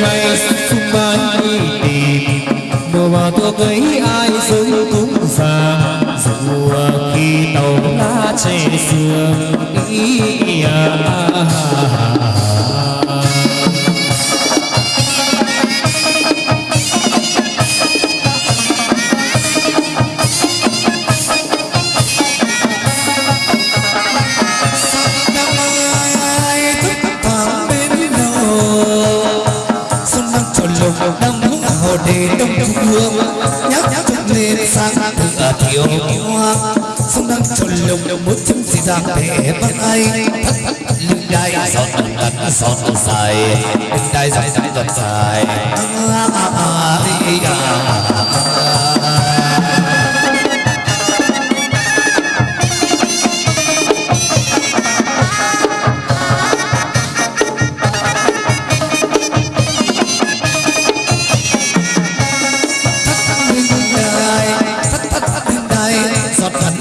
ngày xung quanh đi tìm mùa vào thuốc ấy ai giới cũng già dù khi tàu lá trên sương ý à. Để đông hương. Nhắc nhắc lên sang thừa thiếu sông đang trồn lồng một chân gì giang để bắt ai lưng đai. Giọt ngắn giọt dài. Lưng đai giọt dài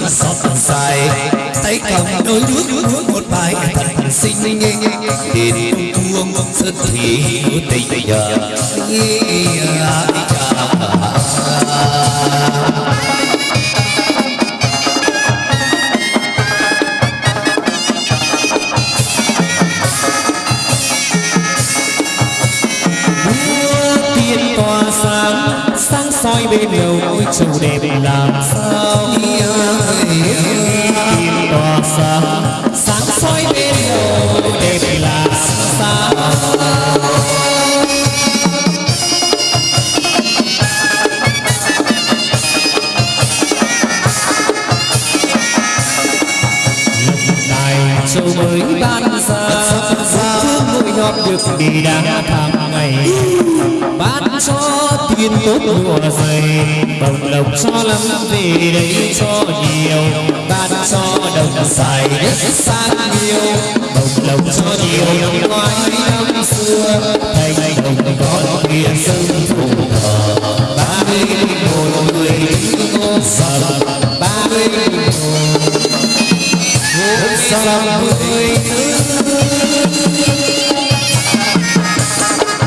giọt dài tay cầm đôi nước một bài thật xinh đến buông sơn thủy tình nhờ. Hãy subscribe sáng bên đầu ôi trầu đẹp làm sao? Tiên tỏa sáng sáng soi bên đầu đẹp làm sao? Này châu mới ban ra thương người nhọt được đi đang tháng ngày bán cho tiền tốt mùa dày, bồng lộc cho lắm, về đây cho nhiều. Bán cho đồng dài đất sang nhiều, bồng lộc cho nhiều. Năm ngoái năm xưa, thành đồng con kia sân thủ thờ. Ba mươi một người ngô sầm, ba mươi một ngô sầm. Mười